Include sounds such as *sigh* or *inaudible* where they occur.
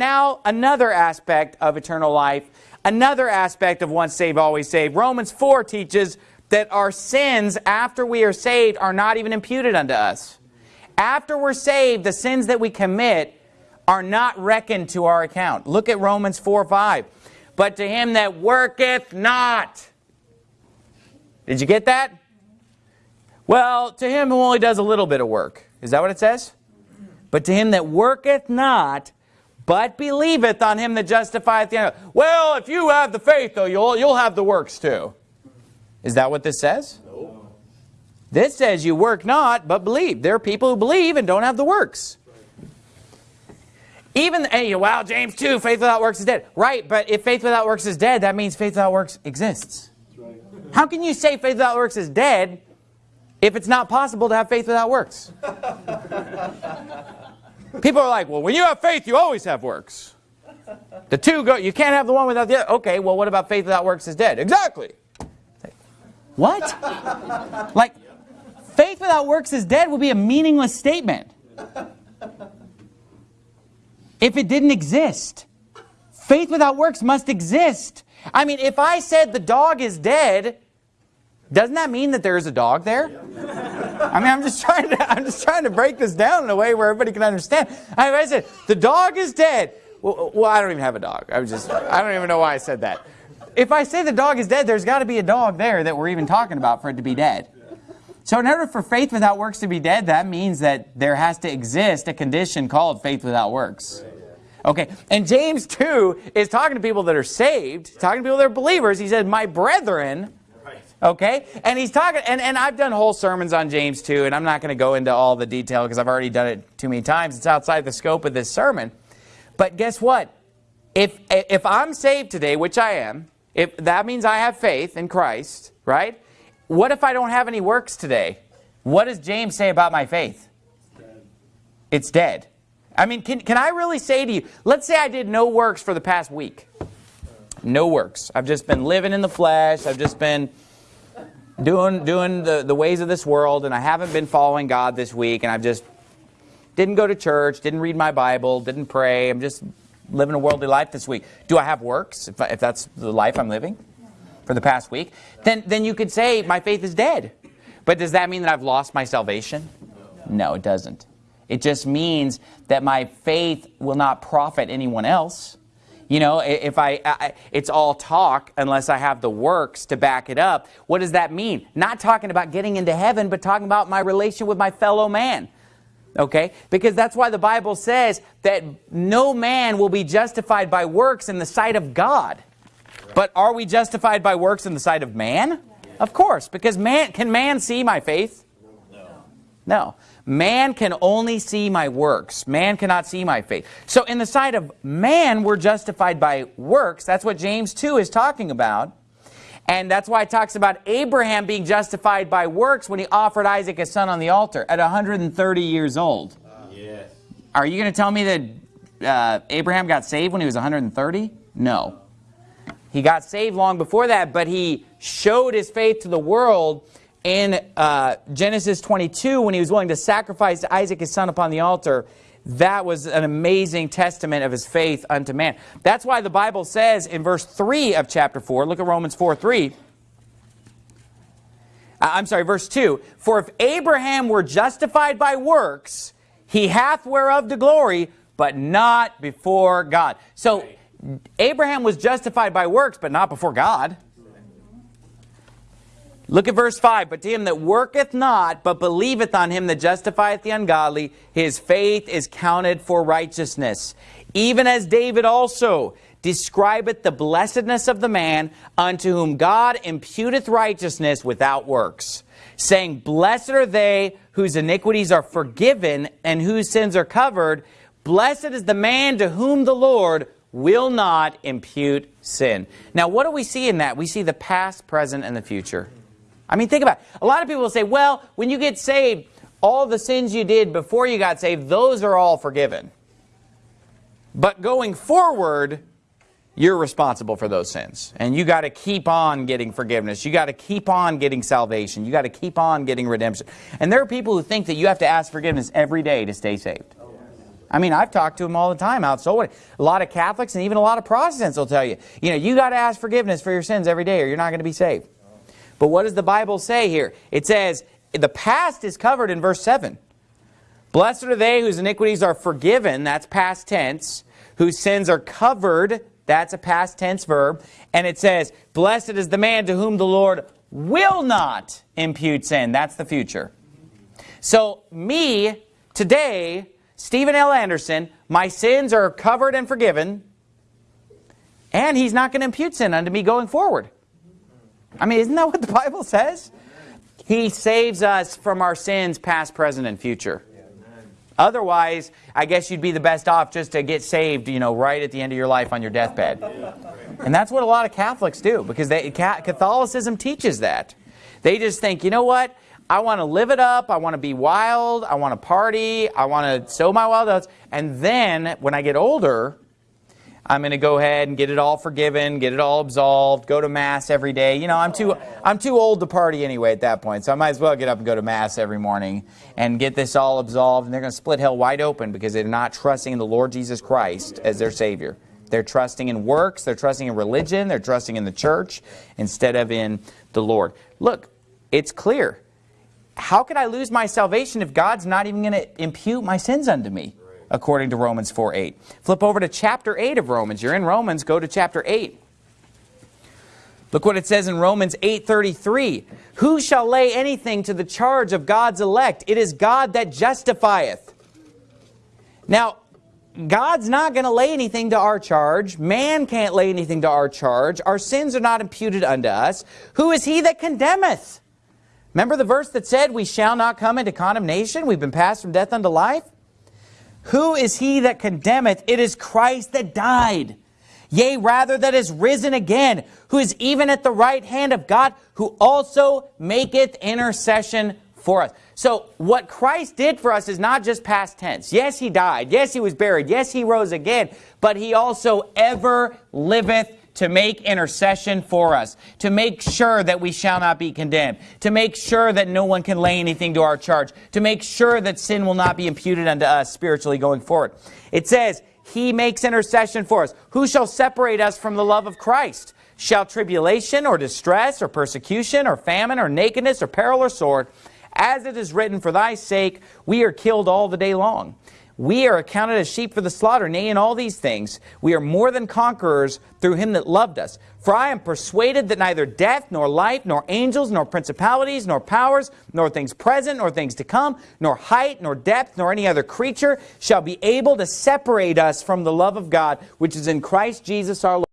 now another aspect of eternal life, another aspect of once saved, always saved. Romans 4 teaches that our sins after we are saved are not even imputed unto us. After we're saved, the sins that we commit are not reckoned to our account. Look at Romans 4 5. But to him that worketh not. Did you get that? Well, to him who only does a little bit of work. Is that what it says? But to him that worketh not, but believeth on him that justifieth the ungodly. Well, if you have the faith, though, you'll, you'll have the works too. Is that what this says? No. This says you work not, but believe. There are people who believe and don't have the works. Even, hey, well, James 2, faith without works is dead. Right, but if faith without works is dead, that means faith without works exists. Right. How can you say faith without works is dead if it's not possible to have faith without works. *laughs* People are like, well, when you have faith, you always have works. The two go, you can't have the one without the other. Okay, well, what about faith without works is dead? Exactly. What? Like, faith without works is dead would be a meaningless statement. If it didn't exist. Faith without works must exist. I mean, if I said the dog is dead, doesn't that mean that there is a dog there? I mean, I'm just trying to I'm just trying to break this down in a way where everybody can understand. I, I said the dog is dead. Well, uh, well, I don't even have a dog. I was just I don't even know why I said that. If I say the dog is dead, there's got to be a dog there that we're even talking about for it to be dead. So in order for faith without works to be dead, that means that there has to exist a condition called faith without works. Okay, and James 2 is talking to people that are saved, talking to people that are believers. He said, my brethren, Okay? And he's talking, and, and I've done whole sermons on James 2, and I'm not going to go into all the detail because I've already done it too many times. It's outside the scope of this sermon. But guess what? If, if I'm saved today, which I am, if that means I have faith in Christ, right? What if I don't have any works today? What does James say about my faith? It's dead. It's dead. I mean, can, can I really say to you, let's say I did no works for the past week. No works. I've just been living in the flesh. I've just been doing, doing the, the ways of this world, and I haven't been following God this week, and I've just didn't go to church, didn't read my Bible, didn't pray. I'm just living a worldly life this week. Do I have works, if, if that's the life I'm living for the past week? Then, then you could say my faith is dead. But does that mean that I've lost my salvation? No, it doesn't. It just means that my faith will not profit anyone else. You know, if I, I, it's all talk unless I have the works to back it up. What does that mean? Not talking about getting into heaven, but talking about my relation with my fellow man. Okay? Because that's why the Bible says that no man will be justified by works in the sight of God. But are we justified by works in the sight of man? Of course, because man can man see my faith? No. No. Man can only see my works. Man cannot see my faith. So in the sight of man, we're justified by works. That's what James 2 is talking about. And that's why it talks about Abraham being justified by works when he offered Isaac his son on the altar at 130 years old. Yes. Are you going to tell me that uh, Abraham got saved when he was 130? No. He got saved long before that, but he showed his faith to the world in uh, Genesis 22 when he was willing to sacrifice Isaac his son upon the altar that was an amazing testament of his faith unto man. That's why the Bible says in verse 3 of chapter 4, look at Romans 4, 3. Uh, I'm sorry, verse 2. For if Abraham were justified by works, he hath whereof the glory, but not before God. So Abraham was justified by works, but not before God. Look at verse 5. But to him that worketh not, but believeth on him that justifieth the ungodly, his faith is counted for righteousness. Even as David also describeth the blessedness of the man unto whom God imputeth righteousness without works, saying, Blessed are they whose iniquities are forgiven and whose sins are covered. Blessed is the man to whom the Lord will not impute sin. Now, what do we see in that? We see the past, present, and the future. I mean, think about it. A lot of people will say, well, when you get saved, all the sins you did before you got saved, those are all forgiven. But going forward, you're responsible for those sins. And you got to keep on getting forgiveness. You got to keep on getting salvation. You got to keep on getting redemption. And there are people who think that you have to ask forgiveness every day to stay saved. I mean, I've talked to them all the time out so what? A lot of Catholics and even a lot of Protestants will tell you, you know, you got to ask forgiveness for your sins every day or you're not going to be saved. But what does the Bible say here? It says, the past is covered in verse 7. Blessed are they whose iniquities are forgiven, that's past tense, whose sins are covered, that's a past tense verb, and it says, blessed is the man to whom the Lord will not impute sin, that's the future. So me, today, Steven L. Anderson, my sins are covered and forgiven, and he's not going to impute sin unto me going forward. I mean, isn't that what the Bible says? He saves us from our sins, past, present, and future. Otherwise, I guess you'd be the best off just to get saved, you know, right at the end of your life on your deathbed. And that's what a lot of Catholics do, because they, Catholicism teaches that. They just think, you know what? I want to live it up. I want to be wild. I want to party. I want to sow my wild oats. And then when I get older, I'm going to go ahead and get it all forgiven, get it all absolved, go to mass every day. You know, I'm too I'm too old to party anyway at that point, so I might as well get up and go to mass every morning and get this all absolved. And they're going to split hell wide open because they're not trusting in the Lord Jesus Christ as their Savior. They're trusting in works, they're trusting in religion, they're trusting in the church instead of in the Lord. Look, it's clear how could I lose my salvation if God's not even going to impute my sins unto me? According to Romans 4, 8. Flip over to chapter 8 of Romans. You're in Romans, go to chapter 8. Look what it says in Romans 8.33. Who shall lay anything to the charge of God's elect? It is God that justifieth. Now, God's not going to lay anything to our charge. Man can't lay anything to our charge. Our sins are not imputed unto us. Who is he that condemneth? Remember the verse that said, we shall not come into condemnation? We've been passed from death unto life? Who is he that condemneth? It is Christ that died. Yea, rather that is risen again, who is even at the right hand of God, who also maketh intercession for us. So what Christ did for us is not just past tense. Yes, he died. Yes, he was buried. Yes, he rose again. But he also ever liveth to make intercession for us, to make sure that we shall not be condemned, to make sure that no one can lay anything to our charge, to make sure that sin will not be imputed unto us spiritually going forward. It says, He makes intercession for us. Who shall separate us from the love of Christ? Shall tribulation or distress or persecution or famine or nakedness or peril or sword? As it is written, For thy sake we are killed all the day long. We are accounted as sheep for the slaughter, nay, in all these things, we are more than conquerors through him that loved us. For I am persuaded that neither death, nor life, nor angels, nor principalities, nor powers, nor things present, nor things to come, nor height, nor depth, nor any other creature shall be able to separate us from the love of God, which is in Christ Jesus our Lord.